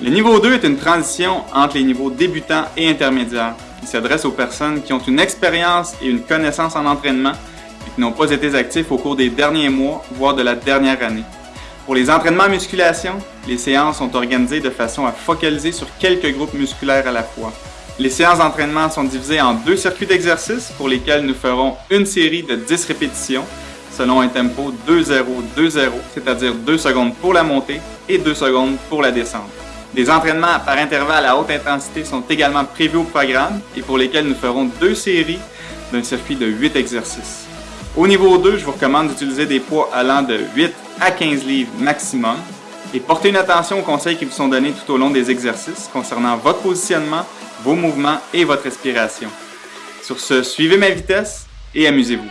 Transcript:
Le niveau 2 est une transition entre les niveaux débutants et intermédiaires. Il s'adresse aux personnes qui ont une expérience et une connaissance en entraînement et qui n'ont pas été actifs au cours des derniers mois, voire de la dernière année. Pour les entraînements en musculation, les séances sont organisées de façon à focaliser sur quelques groupes musculaires à la fois. Les séances d'entraînement sont divisées en deux circuits d'exercice pour lesquels nous ferons une série de 10 répétitions selon un tempo 2-0-2-0, c'est-à-dire 2 secondes pour la montée et 2 secondes pour la descente. Des entraînements par intervalle à haute intensité sont également prévus au programme et pour lesquels nous ferons deux séries d'un circuit de 8 exercices. Au niveau 2, je vous recommande d'utiliser des poids allant de 8 à 15 livres maximum et portez une attention aux conseils qui vous sont donnés tout au long des exercices concernant votre positionnement, vos mouvements et votre respiration. Sur ce, suivez ma vitesse et amusez-vous.